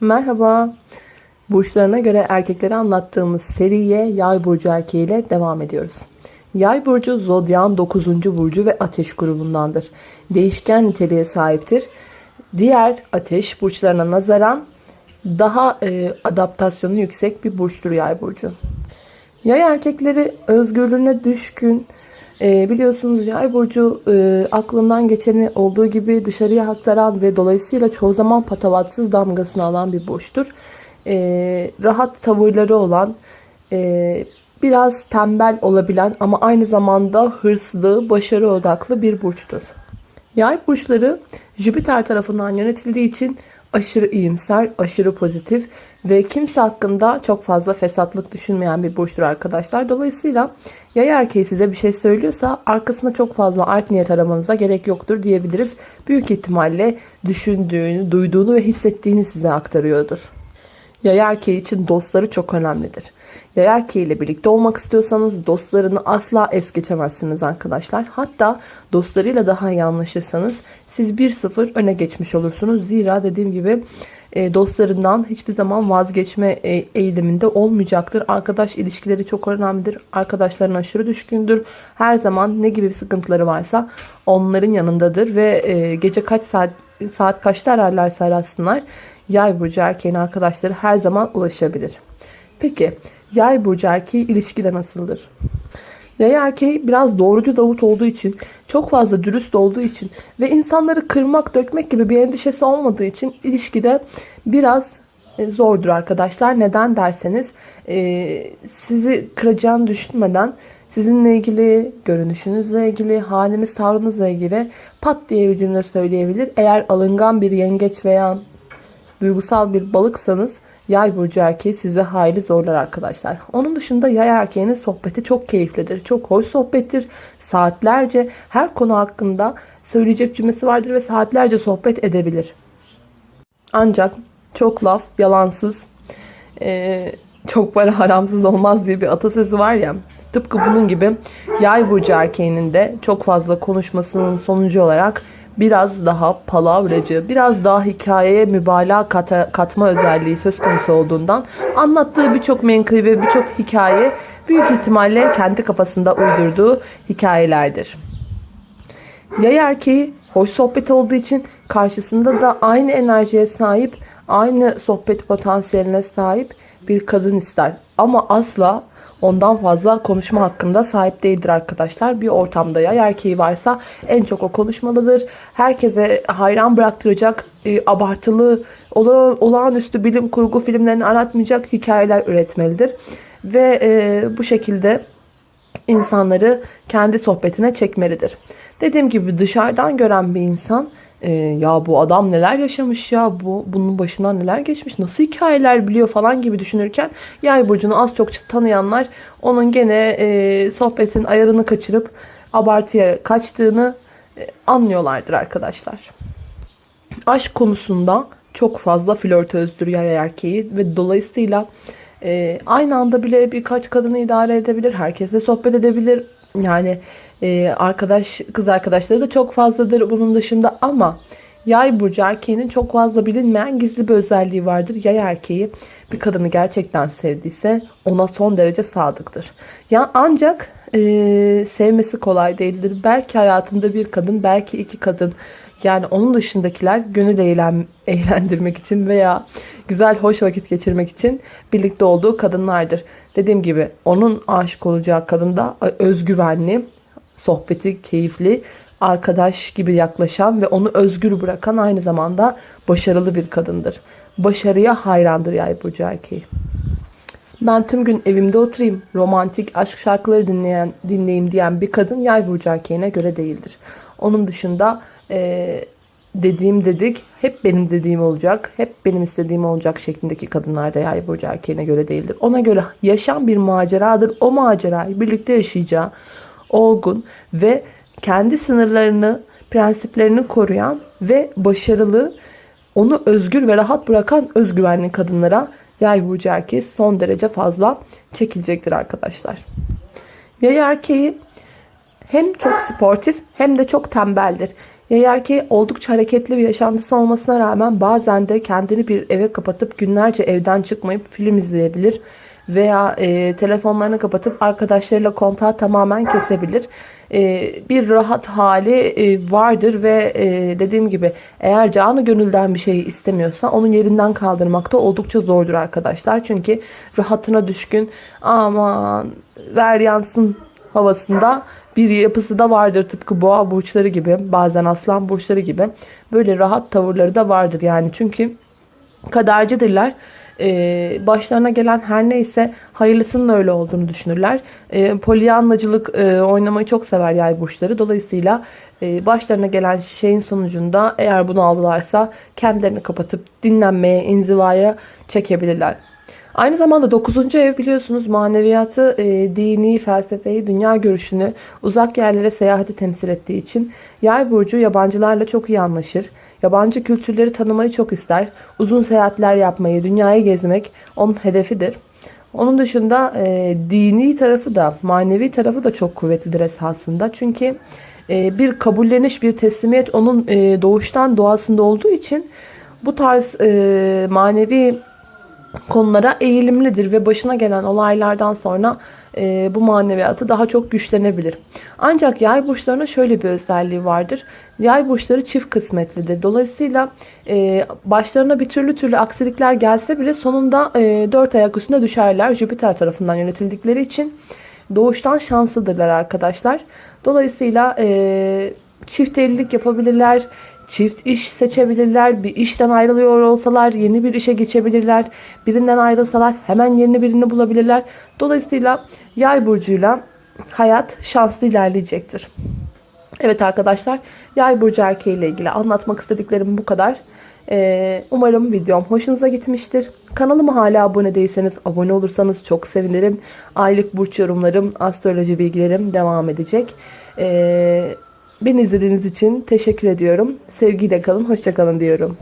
Merhaba. Burçlarına göre erkeklere anlattığımız seriye Yay burcu erkeğiyle devam ediyoruz. Yay burcu zodyan 9. burcu ve ateş grubundandır. Değişken niteliğe sahiptir. Diğer ateş burçlarına nazaran daha e, adaptasyonu yüksek bir burçtur Yay burcu. Yay erkekleri özgürlüğüne düşkün, e, biliyorsunuz yay burcu e, aklından geçeni olduğu gibi dışarıya aktaran ve dolayısıyla çoğu zaman patavatsız damgasını alan bir burçtur. E, rahat tavırları olan, e, biraz tembel olabilen ama aynı zamanda hırslı, başarı odaklı bir burçtur. Yay burçları Jüpiter tarafından yönetildiği için aşırı iyimser, aşırı pozitif ve kimse hakkında çok fazla fesatlık düşünmeyen bir burçtur arkadaşlar. Dolayısıyla yay erkeği size bir şey söylüyorsa arkasında çok fazla art niyet aramanıza gerek yoktur diyebiliriz. Büyük ihtimalle düşündüğünü, duyduğunu ve hissettiğini size aktarıyordur. Yay erkeği için dostları çok önemlidir. Yay erkeği ile birlikte olmak istiyorsanız dostlarını asla es geçemezsiniz arkadaşlar. Hatta dostlarıyla daha iyi anlaşırsanız siz 1-0 öne geçmiş olursunuz. Zira dediğim gibi e, dostlarından hiçbir zaman vazgeçme e, eğiliminde olmayacaktır. Arkadaş ilişkileri çok önemlidir. Arkadaşlarına aşırı düşkündür. Her zaman ne gibi sıkıntıları varsa onların yanındadır ve e, gece kaç saat saat kaçta ararlarsa arasınlar yay burcu erkeğin arkadaşları her zaman ulaşabilir. Peki yay burcu erkeği ilişkide nasıldır? Yay erkeği biraz doğrucu Davut olduğu için, çok fazla dürüst olduğu için ve insanları kırmak, dökmek gibi bir endişesi olmadığı için ilişkide biraz e, zordur arkadaşlar. Neden derseniz e, sizi kıracağını düşünmeden sizinle ilgili, görünüşünüzle ilgili, haliniz, tavrınızla ilgili pat diye bir cümle söyleyebilir. Eğer alıngan bir yengeç veya duygusal bir balıksanız Yay burcu erkeği size hayli zorlar arkadaşlar. Onun dışında yay erkeğinin sohbeti çok keyiflidir. Çok hoş sohbettir. Saatlerce her konu hakkında söyleyecek cümlesi vardır ve saatlerce sohbet edebilir. Ancak çok laf, yalansız, ee, çok para haramsız olmaz diye bir atasözü var ya. Tıpkı bunun gibi yay burcu erkeğinin de çok fazla konuşmasının sonucu olarak biraz daha palavracı, biraz daha hikayeye mübalağa kata, katma özelliği söz konusu olduğundan anlattığı birçok menkıbe, birçok hikaye büyük ihtimalle kendi kafasında uydurduğu hikayelerdir. Yay erkeği hoş sohbet olduğu için karşısında da aynı enerjiye sahip, aynı sohbet potansiyeline sahip bir kadın ister. Ama asla ondan fazla konuşma hakkında sahip değildir arkadaşlar. Bir ortamda ya erkeği varsa en çok o konuşmalıdır. Herkese hayran bıraktıracak e, abartılı, ola, olağanüstü bilim kurgu filmlerini aratmayacak hikayeler üretmelidir. Ve e, bu şekilde insanları kendi sohbetine çekmelidir. Dediğim gibi dışarıdan gören bir insan e, ya bu adam neler yaşamış ya bu bunun başından neler geçmiş nasıl hikayeler biliyor falan gibi düşünürken yay burcunu az çok tanıyanlar onun gene e, sohbetin ayarını kaçırıp abartıya kaçtığını e, anlıyorlardır arkadaşlar. Aşk konusunda çok fazla flörtözdür yay erkeği ve dolayısıyla e, aynı anda bile birkaç kadını idare edebilir. Herkesle sohbet edebilir. Yani e, arkadaş kız arkadaşları da çok fazladır bunun dışında ama yay burcu erkeğinin çok fazla bilinmeyen gizli bir özelliği vardır. Yay erkeği bir kadını gerçekten sevdiyse ona son derece sadıktır. Ya ancak e, sevmesi kolay değildir. Belki hayatında bir kadın, belki iki kadın yani onun dışındakiler gönül eğlen, eğlendirmek için veya güzel hoş vakit geçirmek için birlikte olduğu kadınlardır. Dediğim gibi onun aşık olacağı kadın da özgüvenli, sohbeti keyifli, arkadaş gibi yaklaşan ve onu özgür bırakan aynı zamanda başarılı bir kadındır. Başarıya hayrandır yay burcu erkeği. Ben tüm gün evimde oturayım, romantik aşk şarkıları dinleyen dinleyeyim diyen bir kadın yay burcu erkeğine göre değildir. Onun dışında e, dediğim dedik hep benim dediğim olacak, hep benim istediğim olacak şeklindeki kadınlar da yay burcu erkeğine göre değildir. Ona göre yaşam bir maceradır. O macerayı birlikte yaşayacağı olgun ve kendi sınırlarını, prensiplerini koruyan ve başarılı, onu özgür ve rahat bırakan özgüvenli kadınlara yay burcu erkeği son derece fazla çekilecektir arkadaşlar. Yay erkeği hem çok sportif hem de çok tembeldir. Yay erkeği oldukça hareketli bir yaşantısı olmasına rağmen bazen de kendini bir eve kapatıp günlerce evden çıkmayıp film izleyebilir veya e, telefonlarını kapatıp arkadaşlarıyla kontağı tamamen kesebilir. E, bir rahat hali e, vardır ve e, dediğim gibi eğer canı gönülden bir şeyi istemiyorsa onun yerinden kaldırmak da oldukça zordur arkadaşlar. Çünkü rahatına düşkün aman ver yansın havasında bir yapısı da vardır tıpkı boğa burçları gibi bazen aslan burçları gibi böyle rahat tavırları da vardır yani çünkü kadercidirler ee, başlarına gelen her neyse hayırlısının öyle olduğunu düşünürler. Ee, polyanlacılık e, oynamayı çok sever yay burçları. Dolayısıyla e, başlarına gelen şeyin sonucunda eğer bunu aldılarsa kendilerini kapatıp dinlenmeye, inzivaya çekebilirler. Aynı zamanda 9. ev biliyorsunuz maneviyatı, e, dini, felsefeyi, dünya görüşünü, uzak yerlere seyahati temsil ettiği için yay burcu yabancılarla çok iyi anlaşır. Yabancı kültürleri tanımayı çok ister. Uzun seyahatler yapmayı, dünyayı gezmek onun hedefidir. Onun dışında e, dini tarafı da, manevi tarafı da çok kuvvetlidir esasında. Çünkü e, bir kabulleniş, bir teslimiyet onun e, doğuştan doğasında olduğu için bu tarz e, manevi konulara eğilimlidir ve başına gelen olaylardan sonra e, bu maneviyatı daha çok güçlenebilir. Ancak yay burçlarının şöyle bir özelliği vardır. Yay burçları çift kısmetlidir. Dolayısıyla e, başlarına bir türlü türlü aksilikler gelse bile sonunda e, dört ayak üstünde düşerler. Jüpiter tarafından yönetildikleri için doğuştan şanslıdırlar arkadaşlar. Dolayısıyla e, çift evlilik yapabilirler Çift iş seçebilirler. Bir işten ayrılıyor olsalar yeni bir işe geçebilirler. Birinden ayrılsalar hemen yeni birini bulabilirler. Dolayısıyla yay burcuyla hayat şanslı ilerleyecektir. Evet arkadaşlar yay burcu erkeği ile ilgili anlatmak istediklerim bu kadar. Ee, umarım videom hoşunuza gitmiştir. Kanalıma hala abone değilseniz abone olursanız çok sevinirim. Aylık burç yorumlarım, astroloji bilgilerim devam edecek. Ee, Beni izlediğiniz için teşekkür ediyorum. Sevgiyle kalın, hoşçakalın diyorum.